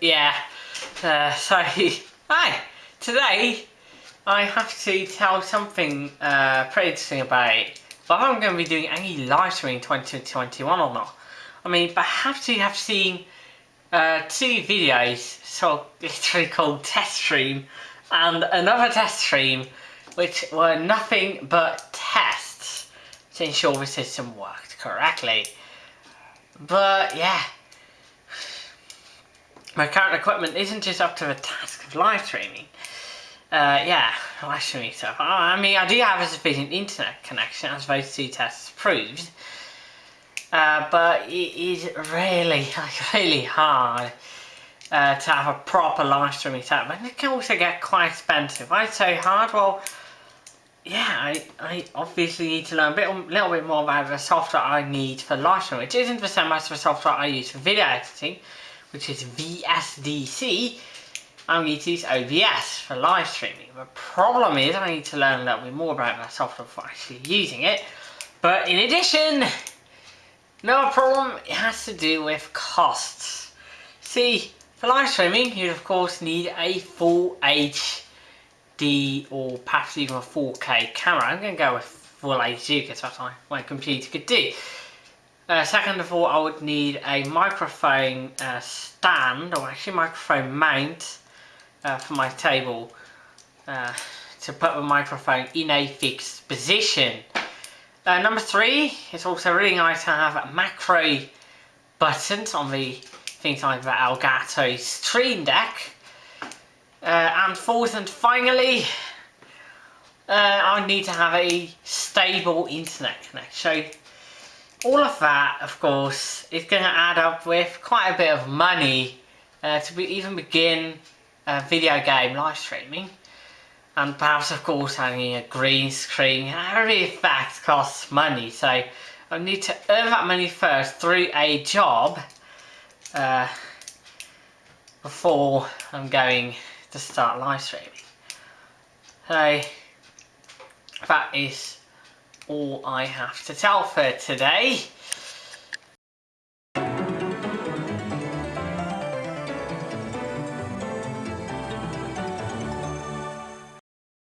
yeah. Uh, so, hi. Today, I have to tell something uh, pretty interesting about it. Whether I'm going to be doing any live streaming in 2021 or not. I mean, perhaps you have seen uh, two videos, so literally called test stream and another test stream, which were nothing but tests to ensure the system worked correctly. But yeah, my current equipment isn't just up to the task of live streaming. Uh, yeah, live streaming stuff. I mean, I do have a sufficient internet connection, as those two tests proved. Uh, but it is really, really hard uh, to have a proper live streaming setup. And it can also get quite expensive. Why so hard? Well, yeah, I, I obviously need to learn a bit, a little bit more about the software I need for live streaming, which isn't the same as the software I use for video editing which is VSDC, I need to use OBS for live streaming. The problem is I need to learn a little bit more about that software before actually using it. But in addition, another problem it has to do with costs. See, for live streaming, you of course need a full HD or perhaps even a 4K camera. I'm going to go with full HD because that's what my computer could do. Uh, second of all, I would need a microphone uh, stand, or actually microphone mount uh, for my table uh, to put the microphone in a fixed position. Uh, number three, it's also really nice to have macro buttons on the things like the Elgato Stream Deck. Uh, and fourth and finally, I need to have a stable internet connection. All of that, of course, is going to add up with quite a bit of money uh, to be, even begin video game live streaming. And perhaps, of course, having a green screen, every fact costs money. So I need to earn that money first through a job uh, before I'm going to start live streaming. So that is all I have to tell for today.